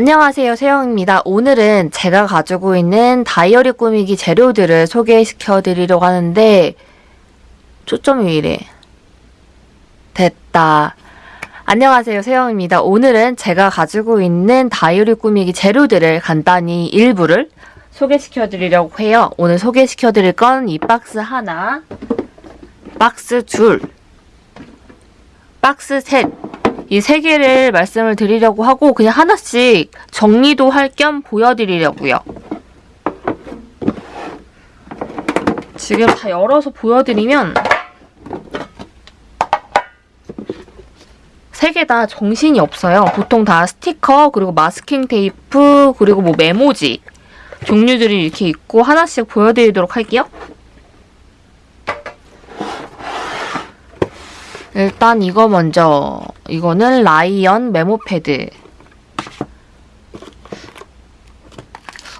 안녕하세요 세영입니다. 오늘은 제가 가지고 있는 다이어리 꾸미기 재료들을 소개시켜 드리려고 하는데 초점이 왜 이래 됐다 안녕하세요 세영입니다. 오늘은 제가 가지고 있는 다이어리 꾸미기 재료들을 간단히 일부를 소개시켜 드리려고 해요. 오늘 소개시켜 드릴 건 이 박스 하나 박스 둘 박스 셋 이 세 개를 말씀을 드리려고 하고 그냥 하나씩 정리도 할 겸 보여드리려고요. 지금 다 열어서 보여드리면 세 개 다 정신이 없어요. 보통 다 스티커 그리고 마스킹 테이프 그리고 뭐 메모지 종류들이 이렇게 있고 하나씩 보여드리도록 할게요. 일단 이거 먼저. 이거는 라이언 메모 패드.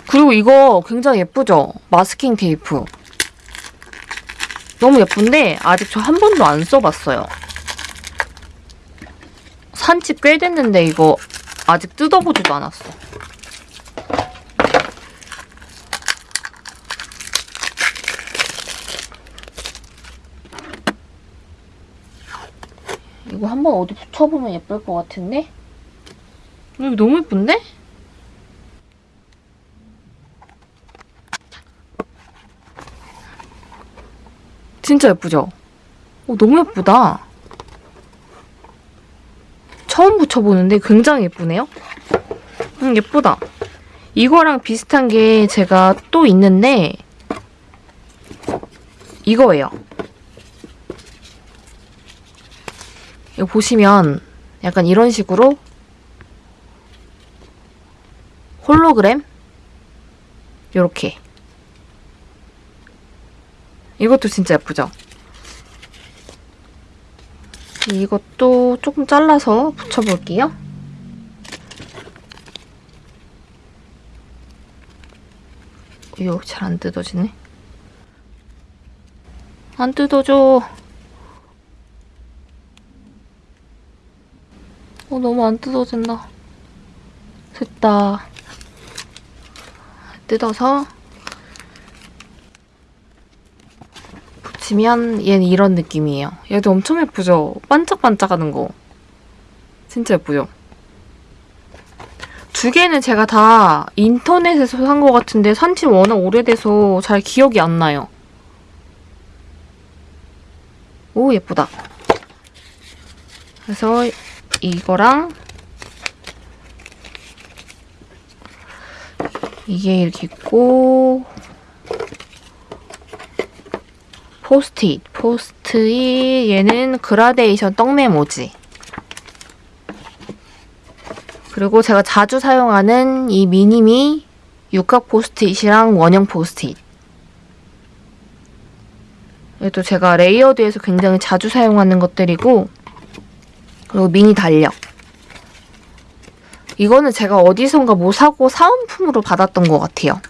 그리고 이거 굉장히 예쁘죠? 마스킹 테이프. 너무 예쁜데 아직 저 한 번도 안 써봤어요. 산지 꽤 됐는데 이거 아직 뜯어보지도 않았어 이거 한번 어디 붙여보면 예쁠 것 같은데? 이거 너무 예쁜데? 진짜 예쁘죠? 어, 너무 예쁘다. 처음 붙여보는데 굉장히 예쁘네요? 음, 예쁘다. 이거랑 비슷한 게 제가 또 있는데 이거예요. 이거 보시면 약간 이런 식으로 홀로그램 요렇게 이것도 진짜 예쁘죠? 이것도 조금 잘라서 붙여볼게요. 이거 잘 안 뜯어지네. 안 뜯어져. 어, 너무 안 뜯어진다. 됐다. 뜯어서 붙이면 얘는 이런 느낌이에요. 얘도 엄청 예쁘죠? 반짝반짝하는 거. 진짜 예쁘죠? 두 개는 제가 다 인터넷에서 산 것 같은데 산지 워낙 오래돼서 잘 기억이 안 나요. 오 예쁘다. 그래서 이거랑 이게 이렇게 있고 포스트잇, 포스트잇 얘는 그라데이션 떡메모지. 그리고 제가 자주 사용하는 이 미니미 육각 포스트잇이랑 원형 포스트잇. 얘도 제가 layered에서 굉장히 자주 사용하는 것들이고 그리고 미니 달력. 이거는 제가 어디선가 뭐 사고 사은품으로 받았던 것 같아요.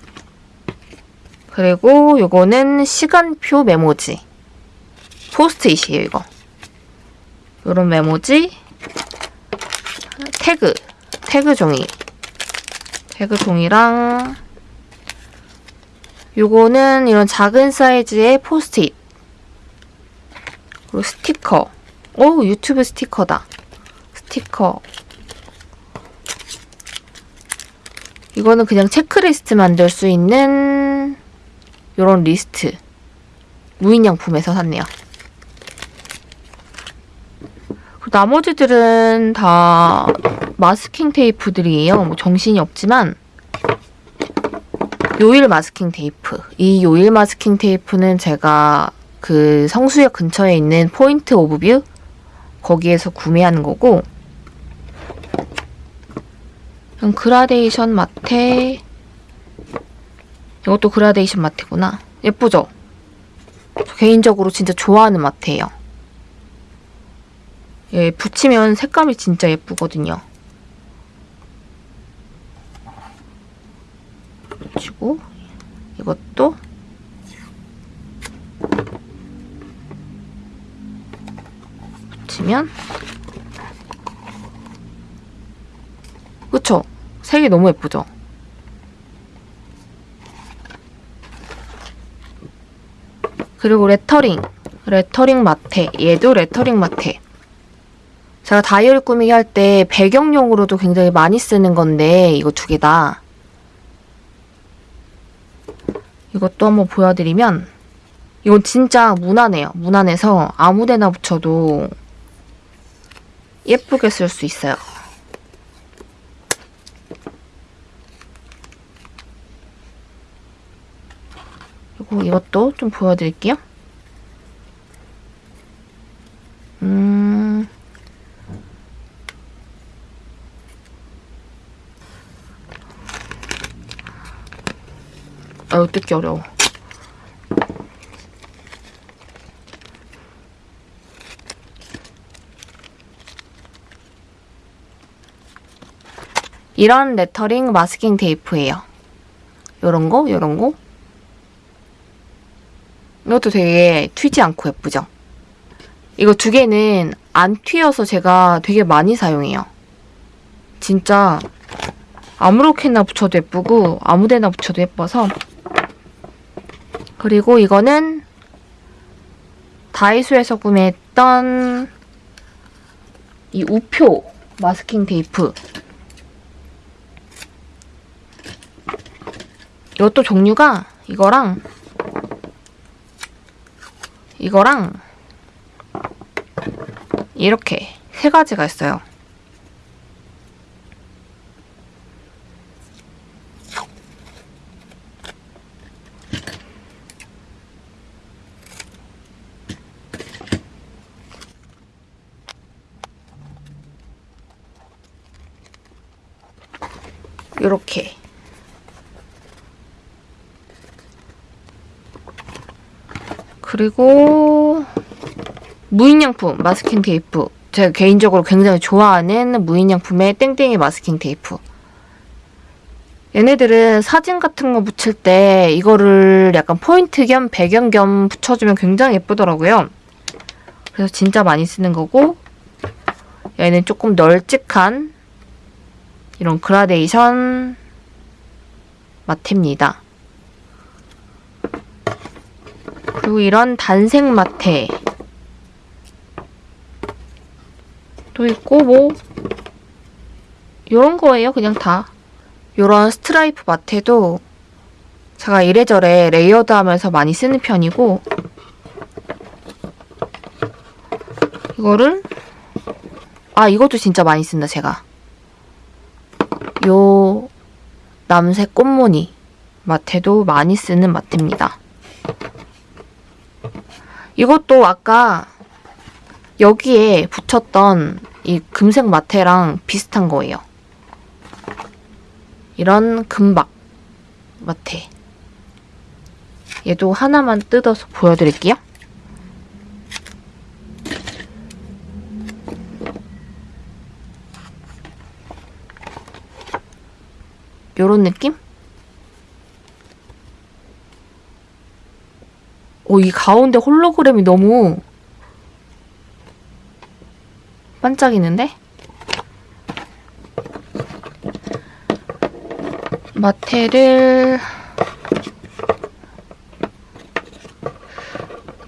그리고 이거는 시간표 메모지. 포스트잇이에요, 이거. 이런 메모지. 태그. 태그 종이. 태그 종이랑 요거는 이런 작은 사이즈의 포스트잇. 그리고 스티커. 오, 유튜브 스티커다. 스티커. 이거는 그냥 체크리스트 만들 수 있는 이런 리스트. 무인양품에서 샀네요. 나머지들은 다 마스킹 테이프들이에요. 뭐 정신이 없지만 요일 마스킹 테이프. 이 요일 마스킹 테이프는 제가 그 성수역 근처에 있는 Point of View 거기에서 구매하는 거고. 그라데이션 마테 이것도 그라데이션 마테구나. 예쁘죠? 저 개인적으로 진짜 좋아하는 마테예요. 얘 붙이면 색감이 진짜 예쁘거든요. 붙이고 이것도 붙이면 그쵸? 색이 너무 예쁘죠? 그리고 레터링. 레터링 마테. 얘도 레터링 마테. 제가 다이어리 꾸미기 할 때 배경용으로도 굉장히 많이 쓰는 건데 이거 두 개 다. 이것도 한번 보여드리면 이건 진짜 무난해요. 무난해서 아무데나 붙여도 예쁘게 쓸 수 있어요. 그리고 이것도 좀 보여드릴게요. 음. 아유, 뜯기 어려워. 이런 레터링 마스킹 테이프예요. 요런 거, 요런 거. 이것도 되게 튀지 않고 예쁘죠? 이거 두 개는 안 튀어서 제가 되게 많이 사용해요. 진짜 아무렇게나 붙여도 예쁘고 아무데나 붙여도 예뻐서 그리고 이거는 다이소에서 구매했던 이 우표 마스킹 테이프 이것도 종류가 이거랑 이거랑 이렇게 세 가지가 있어요. 이렇게 그리고 무인양품 마스킹 테이프. 제가 개인적으로 굉장히 좋아하는 무인양품의 땡땡이 마스킹 테이프. 얘네들은 사진 같은 거 붙일 때 이거를 약간 포인트 겸 배경 겸 붙여주면 굉장히 예쁘더라고요. 그래서 진짜 많이 쓰는 거고 얘는 조금 널찍한 이런 그라데이션 마테입니다 그리고 이런 단색 마테 또 있고 뭐 요런 거예요 그냥 다. 요런 스트라이프 마테도 제가 이래저래 layered 하면서 많이 쓰는 편이고 이거를 아 이것도 진짜 많이 쓴다 제가. 요 남색 꽃무늬 마테도 많이 쓰는 마테입니다 이것도 아까 여기에 붙였던 이 금색 마테랑 비슷한 거예요. 이런 금박 마테. 얘도 하나만 뜯어서 보여드릴게요. 요런 느낌? 오, 이 가운데 홀로그램이 너무 반짝이는데? 마테를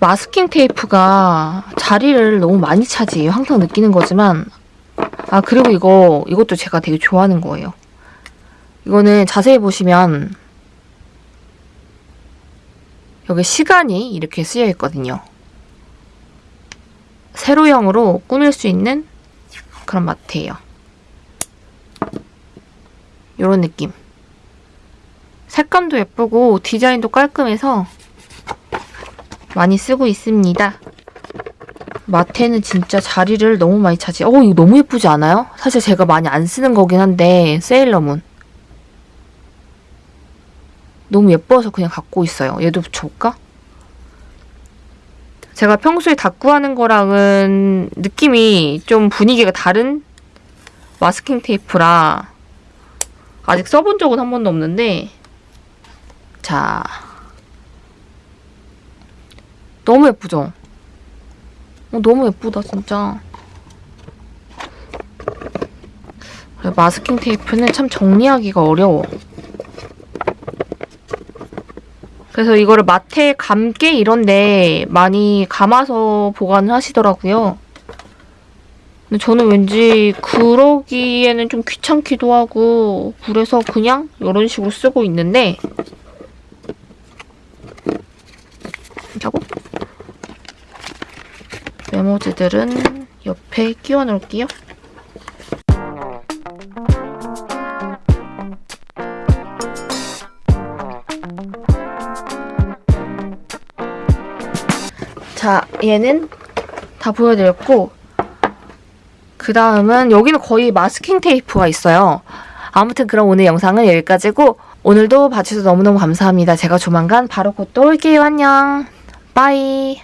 마스킹 테이프가 자리를 너무 많이 차지해요. 항상 느끼는 거지만 아 그리고 이거 이것도 제가 되게 좋아하는 거예요. 이거는 자세히 보시면 여기 시간이 이렇게 쓰여 있거든요. 세로형으로 꾸밀 수 있는 그런 마트예요. 이런 느낌. 색감도 예쁘고 디자인도 깔끔해서 많이 쓰고 있습니다. 마테는 진짜 자리를 너무 많이 차지. 어, 이거 너무 예쁘지 않아요? 사실 제가 많이 안 쓰는 거긴 한데 세일러문. 너무 예뻐서 그냥 갖고 있어요. 얘도 붙여볼까? 제가 평소에 다꾸하는 거랑은 느낌이 좀 분위기가 다른 마스킹 테이프라 아직 써본 적은 한 번도 없는데 자 너무 예쁘죠? 어, 너무 예쁘다 진짜 마스킹 테이프는 참 정리하기가 어려워. 그래서 이거를 마트에 감게 이런데 많이 감아서 보관을 하시더라고요. 근데 저는 왠지 그러기에는 좀 귀찮기도 하고 그래서 그냥 이런 식으로 쓰고 있는데 하고 메모지들은 옆에 끼워 놓을게요. 자, 얘는 다 보여드렸고 그 다음은 여기는 거의 마스킹 테이프가 있어요. 아무튼 그럼 오늘 영상은 여기까지고 오늘도 봐주셔서 너무너무 감사합니다. 제가 조만간 바로 곧 또 올게요. 안녕. 빠이.